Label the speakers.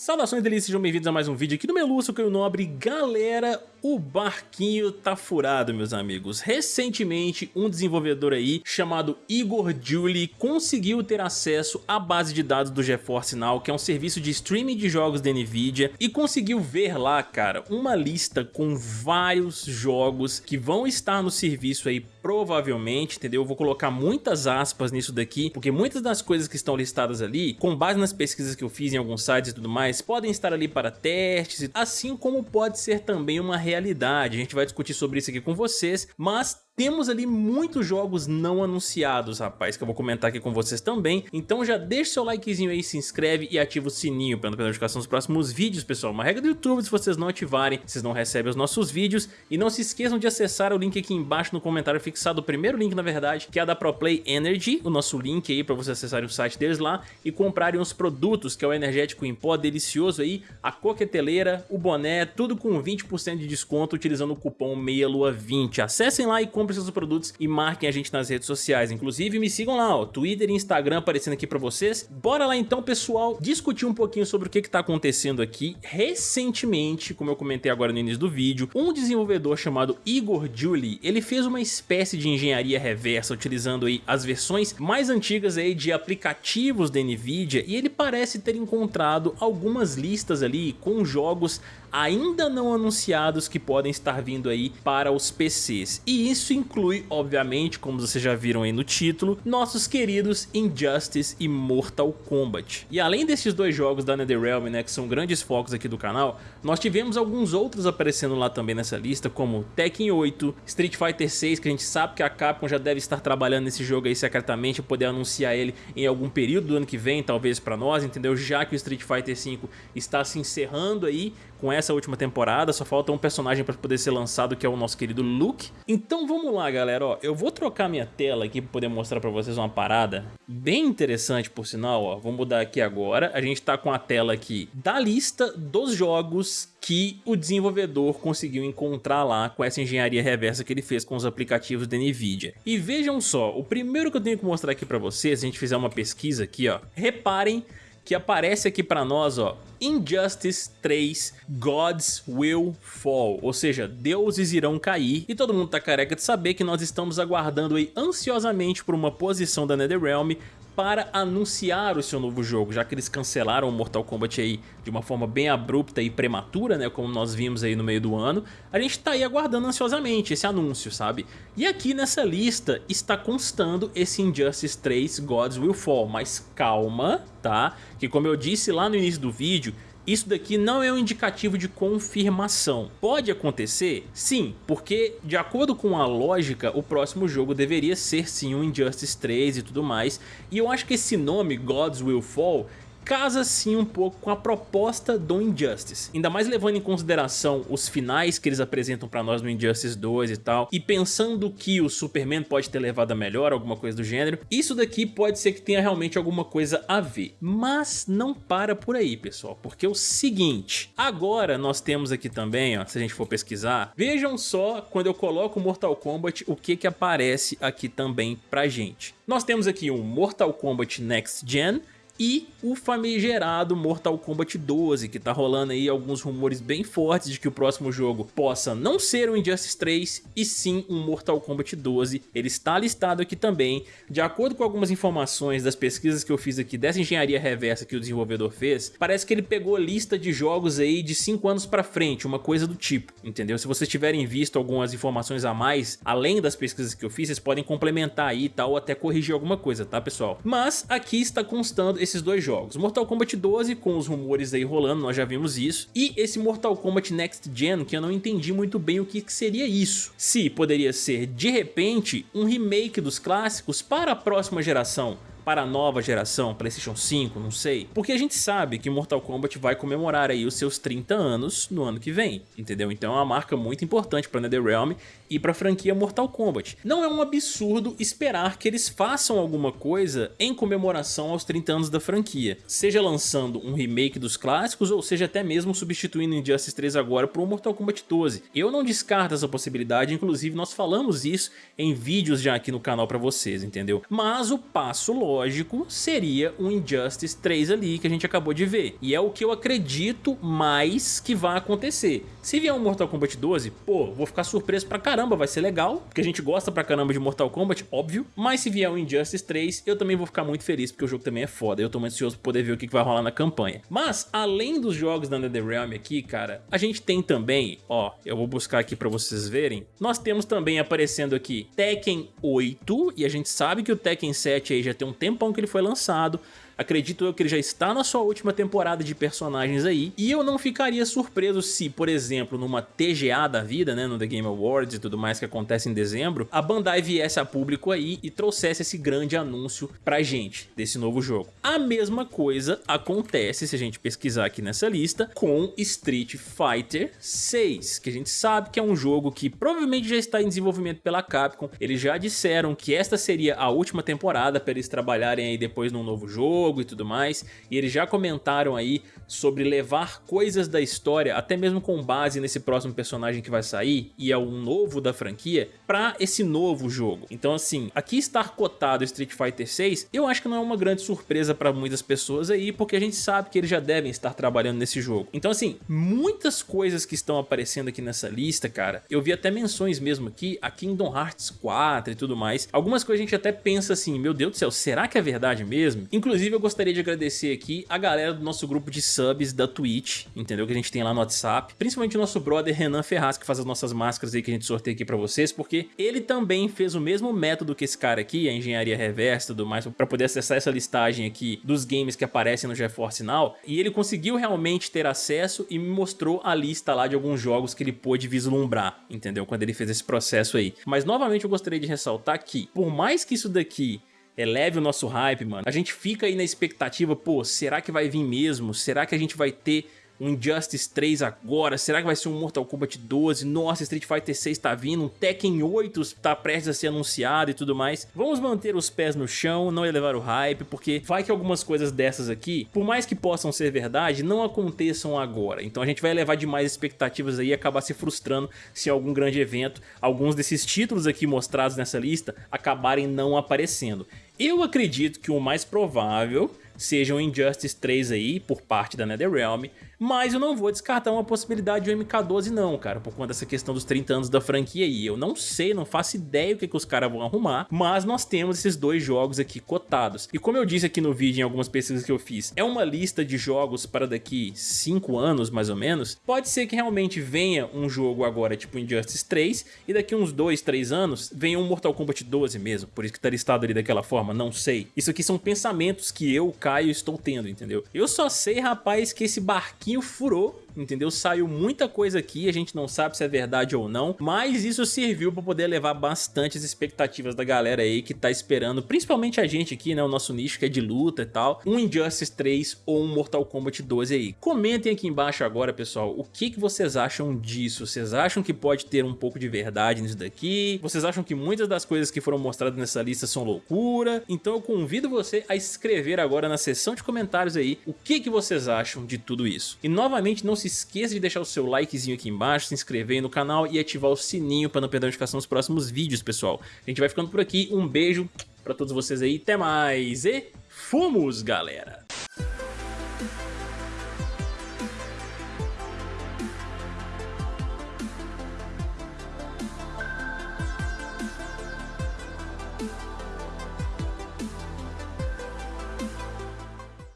Speaker 1: Saudações delícias, sejam bem-vindos a mais um vídeo aqui do Meluço, que é o Nobre. Galera, o barquinho tá furado, meus amigos. Recentemente, um desenvolvedor aí, chamado Igor Julie, conseguiu ter acesso à base de dados do GeForce Now, que é um serviço de streaming de jogos da Nvidia, e conseguiu ver lá, cara, uma lista com vários jogos que vão estar no serviço aí provavelmente, entendeu? Eu vou colocar muitas aspas nisso daqui, porque muitas das coisas que estão listadas ali, com base nas pesquisas que eu fiz em alguns sites e tudo mais, podem estar ali para testes, assim como pode ser também uma realidade. A gente vai discutir sobre isso aqui com vocês, mas temos ali muitos jogos não anunciados, rapaz, que eu vou comentar aqui com vocês também. Então já deixa seu likezinho aí, se inscreve e ativa o sininho para não perder notificação dos próximos vídeos, pessoal. Uma regra do YouTube, se vocês não ativarem, vocês não recebem os nossos vídeos. E não se esqueçam de acessar o link aqui embaixo no comentário fixado, o primeiro link, na verdade, que é a da ProPlay Energy, o nosso link aí para vocês acessarem o site deles lá e comprarem os produtos, que é o energético em pó delicioso aí, a coqueteleira, o boné, tudo com 20% de desconto utilizando o cupom MEIALUA20. Acessem lá e comprem comprem seus produtos e marquem a gente nas redes sociais. Inclusive me sigam lá, ó, Twitter e Instagram aparecendo aqui pra vocês. Bora lá então, pessoal, discutir um pouquinho sobre o que que tá acontecendo aqui. Recentemente, como eu comentei agora no início do vídeo, um desenvolvedor chamado Igor Julie, ele fez uma espécie de engenharia reversa utilizando aí as versões mais antigas aí de aplicativos da Nvidia e ele parece ter encontrado algumas listas ali com jogos ainda não anunciados que podem estar vindo aí para os PCs. E isso inclui, obviamente, como vocês já viram aí no título, nossos queridos Injustice e Mortal Kombat. E além desses dois jogos da NetherRealm, né, que são grandes focos aqui do canal, nós tivemos alguns outros aparecendo lá também nessa lista, como Tekken 8, Street Fighter 6, que a gente sabe que a Capcom já deve estar trabalhando nesse jogo aí secretamente, poder anunciar ele em algum período do ano que vem, talvez para nós, entendeu? Já que o Street Fighter 5 está se encerrando aí com essa última temporada, só falta um personagem para poder ser lançado que é o nosso querido Luke. Então vamos lá galera, ó, eu vou trocar minha tela aqui para poder mostrar para vocês uma parada bem interessante por sinal, ó, vou mudar aqui agora, a gente tá com a tela aqui da lista dos jogos que o desenvolvedor conseguiu encontrar lá com essa engenharia reversa que ele fez com os aplicativos da NVIDIA. E vejam só, o primeiro que eu tenho que mostrar aqui para vocês, se a gente fizer uma pesquisa aqui, ó, reparem que aparece aqui para nós, ó, Injustice 3 Gods Will Fall, ou seja, deuses irão cair, e todo mundo tá careca de saber que nós estamos aguardando aí ansiosamente por uma posição da NetherRealm para anunciar o seu novo jogo, já que eles cancelaram o Mortal Kombat aí de uma forma bem abrupta e prematura, né, como nós vimos aí no meio do ano, a gente tá aí aguardando ansiosamente esse anúncio, sabe? E aqui nessa lista está constando esse Injustice 3 Gods Will Fall, mas calma, tá? Que como eu disse lá no início do vídeo, isso daqui não é um indicativo de confirmação. Pode acontecer? Sim, porque de acordo com a lógica, o próximo jogo deveria ser sim um Injustice 3 e tudo mais. E eu acho que esse nome, Gods Will Fall, casa sim um pouco com a proposta do Injustice. Ainda mais levando em consideração os finais que eles apresentam pra nós no Injustice 2 e tal, e pensando que o Superman pode ter levado a melhor, alguma coisa do gênero, isso daqui pode ser que tenha realmente alguma coisa a ver. Mas não para por aí, pessoal, porque é o seguinte, agora nós temos aqui também, ó, se a gente for pesquisar, vejam só quando eu coloco Mortal Kombat, o que que aparece aqui também pra gente. Nós temos aqui um Mortal Kombat Next Gen, e o famigerado Mortal Kombat 12, que tá rolando aí alguns rumores bem fortes de que o próximo jogo possa não ser o Injustice 3 e sim um Mortal Kombat 12. Ele está listado aqui também. De acordo com algumas informações das pesquisas que eu fiz aqui dessa engenharia reversa que o desenvolvedor fez, parece que ele pegou lista de jogos aí de 5 anos pra frente, uma coisa do tipo, entendeu? Se vocês tiverem visto algumas informações a mais, além das pesquisas que eu fiz, vocês podem complementar aí e tal, ou até corrigir alguma coisa, tá pessoal? Mas aqui está constando esse esses dois jogos. Mortal Kombat 12 com os rumores aí rolando, nós já vimos isso. E esse Mortal Kombat Next Gen que eu não entendi muito bem o que seria isso. Se poderia ser de repente um remake dos clássicos para a próxima geração para a nova geração, Playstation 5, não sei. Porque a gente sabe que Mortal Kombat vai comemorar aí os seus 30 anos no ano que vem, entendeu? Então é uma marca muito importante para NetherRealm e para a franquia Mortal Kombat. Não é um absurdo esperar que eles façam alguma coisa em comemoração aos 30 anos da franquia, seja lançando um remake dos clássicos ou seja até mesmo substituindo Injustice 3 agora por um Mortal Kombat 12. Eu não descarto essa possibilidade, inclusive nós falamos isso em vídeos já aqui no canal para vocês, entendeu? Mas o passo lógico lógico seria um Injustice 3 ali que a gente acabou de ver. E é o que eu acredito mais que vai acontecer. Se vier um Mortal Kombat 12, pô, vou ficar surpreso pra caramba, vai ser legal, porque a gente gosta pra caramba de Mortal Kombat, óbvio. Mas se vier um Injustice 3, eu também vou ficar muito feliz, porque o jogo também é foda. Eu tô muito ansioso pra poder ver o que vai rolar na campanha. Mas, além dos jogos da NetherRealm aqui, cara, a gente tem também, ó, eu vou buscar aqui pra vocês verem, nós temos também aparecendo aqui Tekken 8, e a gente sabe que o Tekken 7 aí já tem um tempão que ele foi lançado, Acredito eu que ele já está na sua última temporada de personagens aí, e eu não ficaria surpreso se, por exemplo, numa TGA da vida, né, no The Game Awards e tudo mais que acontece em dezembro, a Bandai viesse a público aí e trouxesse esse grande anúncio pra gente desse novo jogo. A mesma coisa acontece, se a gente pesquisar aqui nessa lista, com Street Fighter 6, que a gente sabe que é um jogo que provavelmente já está em desenvolvimento pela Capcom, eles já disseram que esta seria a última temporada para eles trabalharem aí depois num novo jogo, jogo e tudo mais, e eles já comentaram aí sobre levar coisas da história, até mesmo com base nesse próximo personagem que vai sair, e é um novo da franquia, para esse novo jogo. Então assim, aqui estar cotado Street Fighter 6, eu acho que não é uma grande surpresa para muitas pessoas aí, porque a gente sabe que eles já devem estar trabalhando nesse jogo. Então assim, muitas coisas que estão aparecendo aqui nessa lista, cara, eu vi até menções mesmo aqui, a Kingdom Hearts 4 e tudo mais. Algumas coisas a gente até pensa assim, meu Deus do céu, será que é verdade mesmo? Inclusive eu gostaria de agradecer aqui a galera do nosso grupo de subs da Twitch, entendeu? Que a gente tem lá no WhatsApp. Principalmente o nosso brother Renan Ferraz, que faz as nossas máscaras aí que a gente sorteia aqui pra vocês, porque ele também fez o mesmo método que esse cara aqui, a engenharia reversa e tudo mais, pra poder acessar essa listagem aqui dos games que aparecem no GeForce Now, e ele conseguiu realmente ter acesso e me mostrou a lista lá de alguns jogos que ele pôde vislumbrar, entendeu? Quando ele fez esse processo aí. Mas novamente eu gostaria de ressaltar que, por mais que isso daqui eleve o nosso hype, mano. A gente fica aí na expectativa, pô, será que vai vir mesmo? Será que a gente vai ter um Injustice 3 agora? Será que vai ser um Mortal Kombat 12? Nossa, Street Fighter 6 tá vindo, um Tekken 8 tá prestes a ser anunciado e tudo mais. Vamos manter os pés no chão, não elevar o hype, porque vai que algumas coisas dessas aqui, por mais que possam ser verdade, não aconteçam agora. Então a gente vai elevar demais expectativas aí e acabar se frustrando se algum grande evento, alguns desses títulos aqui mostrados nessa lista acabarem não aparecendo. Eu acredito que o mais provável seja um Injustice 3 aí, por parte da NetherRealm, mas eu não vou descartar uma possibilidade de um MK12 não, cara, por conta dessa questão dos 30 anos da franquia aí. Eu não sei, não faço ideia o que, que os caras vão arrumar, mas nós temos esses dois jogos aqui cotados. E como eu disse aqui no vídeo em algumas pesquisas que eu fiz, é uma lista de jogos para daqui 5 anos mais ou menos, pode ser que realmente venha um jogo agora tipo Injustice 3 e daqui uns 2, 3 anos venha um Mortal Kombat 12 mesmo, por isso que tá listado ali daquela forma, não sei. Isso aqui são pensamentos que eu, Caio, estou tendo, entendeu? Eu só sei, rapaz, que esse barquinho pouquinho furou entendeu? Saiu muita coisa aqui, a gente não sabe se é verdade ou não, mas isso serviu para poder levar bastante as expectativas da galera aí que tá esperando, principalmente a gente aqui, né, o nosso nicho que é de luta e tal, um Injustice 3 ou um Mortal Kombat 12 aí. Comentem aqui embaixo agora, pessoal, o que, que vocês acham disso? Vocês acham que pode ter um pouco de verdade nisso daqui? Vocês acham que muitas das coisas que foram mostradas nessa lista são loucura? Então eu convido você a escrever agora na seção de comentários aí o que, que vocês acham de tudo isso. E novamente não se esqueça de deixar o seu likezinho aqui embaixo, se inscrever no canal e ativar o sininho para não perder a notificação dos próximos vídeos, pessoal. A gente vai ficando por aqui, um beijo para todos vocês aí, até mais e fomos, galera!